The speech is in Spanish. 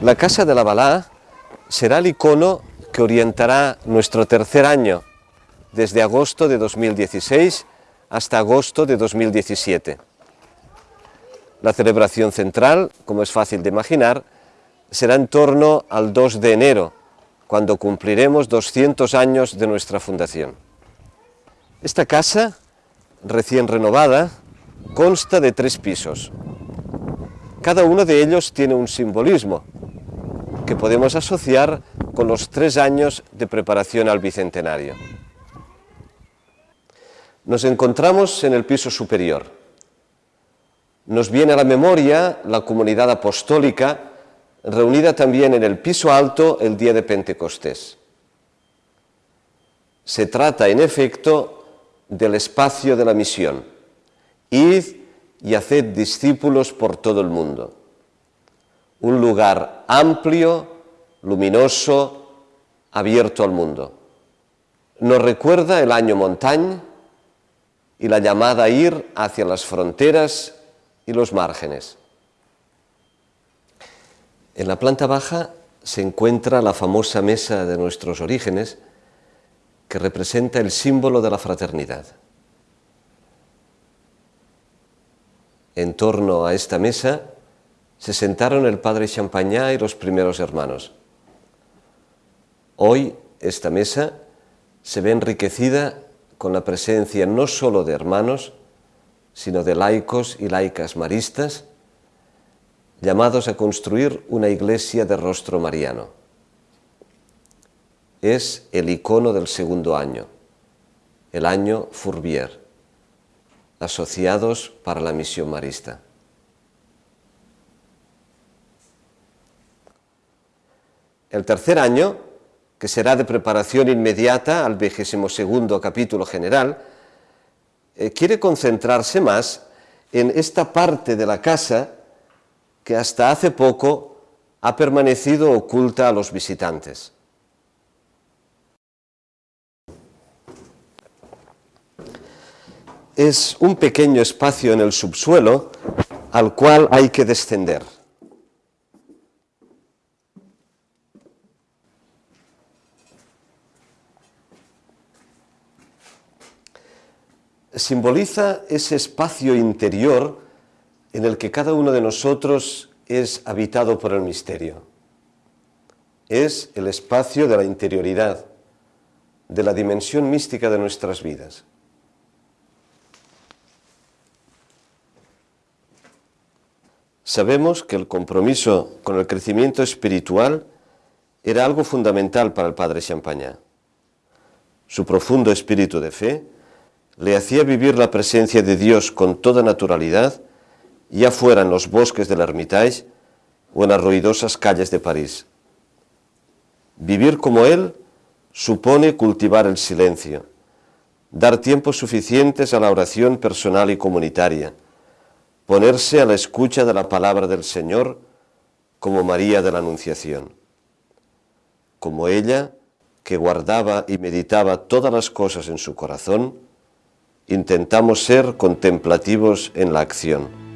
La Casa de la Balá será el icono que orientará nuestro tercer año, desde agosto de 2016 hasta agosto de 2017. La celebración central, como es fácil de imaginar, será en torno al 2 de enero, cuando cumpliremos 200 años de nuestra fundación. Esta casa, recién renovada, consta de tres pisos. Cada uno de ellos tiene un simbolismo que podemos asociar con los tres años de preparación al Bicentenario. Nos encontramos en el piso superior. Nos viene a la memoria la comunidad apostólica reunida también en el piso alto el día de Pentecostés. Se trata, en efecto, del espacio de la misión. Id y haced discípulos por todo el mundo. Un lugar amplio, luminoso, abierto al mundo. Nos recuerda el año Montagne y la llamada a ir hacia las fronteras y los márgenes. En la planta baja se encuentra la famosa mesa de nuestros orígenes que representa el símbolo de la fraternidad. En torno a esta mesa se sentaron el padre Champagnat y los primeros hermanos. Hoy esta mesa se ve enriquecida con la presencia no solo de hermanos, sino de laicos y laicas maristas, llamados a construir una iglesia de rostro mariano. Es el icono del segundo año, el año Fourbier asociados para la misión marista. El tercer año, que será de preparación inmediata al vigésimo segundo capítulo general, eh, quiere concentrarse más en esta parte de la casa que hasta hace poco ha permanecido oculta a los visitantes. es un pequeño espacio en el subsuelo al cual hay que descender. Simboliza ese espacio interior en el que cada uno de nosotros es habitado por el misterio. Es el espacio de la interioridad, de la dimensión mística de nuestras vidas. Sabemos que el compromiso con el crecimiento espiritual era algo fundamental para el padre Champagnat. Su profundo espíritu de fe le hacía vivir la presencia de Dios con toda naturalidad, ya fuera en los bosques del Hermitage o en las ruidosas calles de París. Vivir como Él supone cultivar el silencio, dar tiempos suficientes a la oración personal y comunitaria, ponerse a la escucha de la palabra del Señor como María de la Anunciación. Como ella, que guardaba y meditaba todas las cosas en su corazón, intentamos ser contemplativos en la acción.